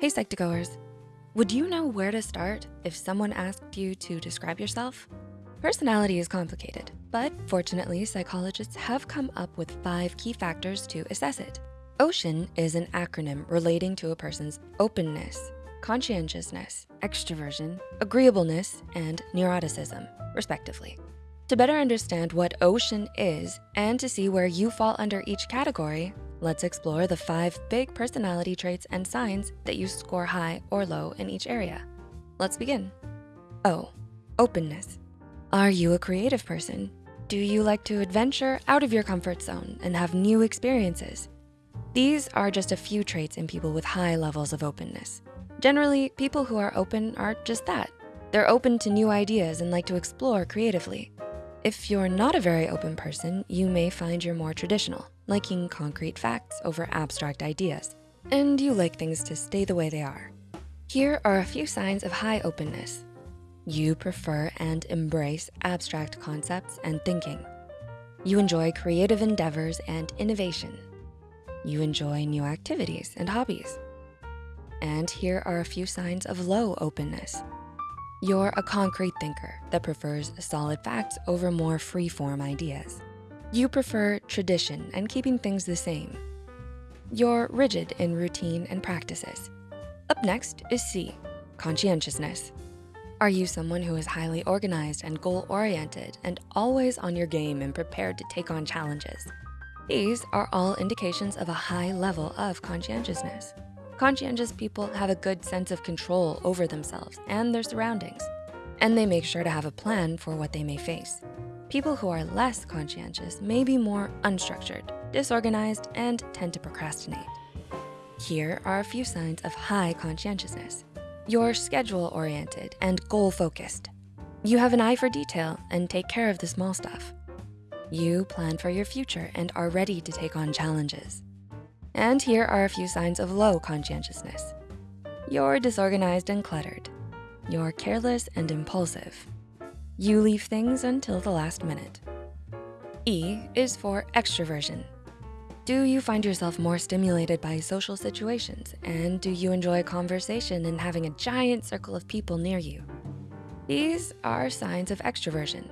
Hey Psych2Goers, would you know where to start if someone asked you to describe yourself? Personality is complicated, but fortunately, psychologists have come up with five key factors to assess it. OCEAN is an acronym relating to a person's openness, conscientiousness, extroversion, agreeableness, and neuroticism, respectively. To better understand what OCEAN is and to see where you fall under each category, let's explore the five big personality traits and signs that you score high or low in each area. Let's begin. O, openness. Are you a creative person? Do you like to adventure out of your comfort zone and have new experiences? These are just a few traits in people with high levels of openness. Generally, people who are open are just that. They're open to new ideas and like to explore creatively. If you're not a very open person, you may find you're more traditional, liking concrete facts over abstract ideas, and you like things to stay the way they are. Here are a few signs of high openness. You prefer and embrace abstract concepts and thinking. You enjoy creative endeavors and innovation. You enjoy new activities and hobbies. And here are a few signs of low openness. You're a concrete thinker that prefers solid facts over more free-form ideas. You prefer tradition and keeping things the same. You're rigid in routine and practices. Up next is C, conscientiousness. Are you someone who is highly organized and goal-oriented and always on your game and prepared to take on challenges? These are all indications of a high level of conscientiousness. Conscientious people have a good sense of control over themselves and their surroundings, and they make sure to have a plan for what they may face. People who are less conscientious may be more unstructured, disorganized, and tend to procrastinate. Here are a few signs of high conscientiousness. You're schedule-oriented and goal-focused. You have an eye for detail and take care of the small stuff. You plan for your future and are ready to take on challenges. And here are a few signs of low conscientiousness. You're disorganized and cluttered. You're careless and impulsive. You leave things until the last minute. E is for extroversion. Do you find yourself more stimulated by social situations? And do you enjoy conversation and having a giant circle of people near you? These are signs of extroversion.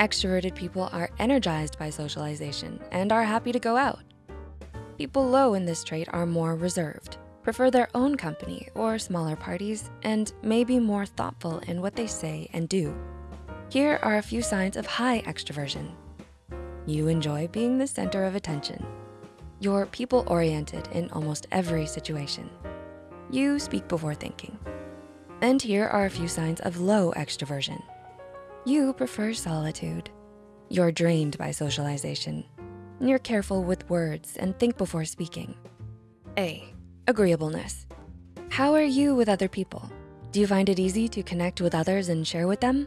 Extroverted people are energized by socialization and are happy to go out. People low in this trait are more reserved, prefer their own company or smaller parties, and may be more thoughtful in what they say and do. Here are a few signs of high extroversion. You enjoy being the center of attention. You're people-oriented in almost every situation. You speak before thinking. And here are a few signs of low extroversion. You prefer solitude. You're drained by socialization. You're careful with words and think before speaking. A, agreeableness. How are you with other people? Do you find it easy to connect with others and share with them?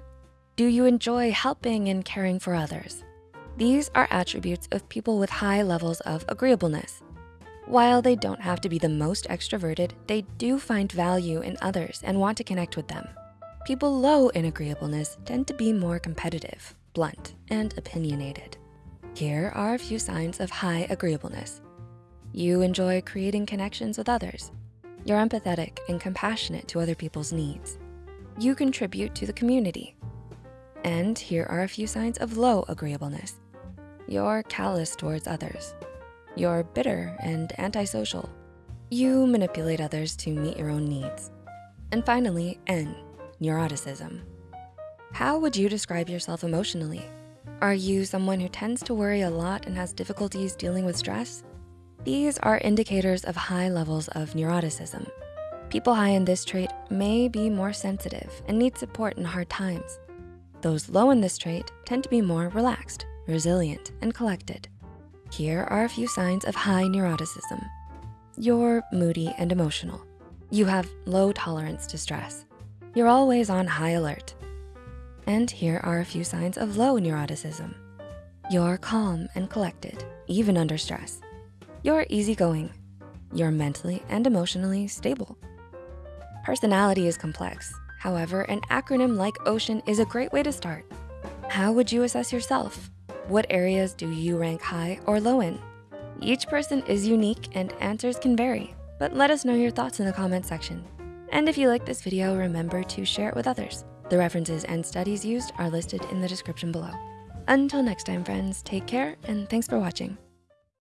Do you enjoy helping and caring for others? These are attributes of people with high levels of agreeableness. While they don't have to be the most extroverted, they do find value in others and want to connect with them. People low in agreeableness tend to be more competitive, blunt, and opinionated. Here are a few signs of high agreeableness. You enjoy creating connections with others. You're empathetic and compassionate to other people's needs. You contribute to the community. And here are a few signs of low agreeableness. You're callous towards others. You're bitter and antisocial. You manipulate others to meet your own needs. And finally, N, neuroticism. How would you describe yourself emotionally? Are you someone who tends to worry a lot and has difficulties dealing with stress? These are indicators of high levels of neuroticism. People high in this trait may be more sensitive and need support in hard times. Those low in this trait tend to be more relaxed resilient, and collected. Here are a few signs of high neuroticism. You're moody and emotional. You have low tolerance to stress. You're always on high alert. And here are a few signs of low neuroticism. You're calm and collected, even under stress. You're easygoing. You're mentally and emotionally stable. Personality is complex. However, an acronym like OCEAN is a great way to start. How would you assess yourself? What areas do you rank high or low in? Each person is unique and answers can vary. but let us know your thoughts in the comment section. And if you like this video, remember to share it with others. The references and studies used are listed in the description below. Until next time, friends, take care and thanks for watching.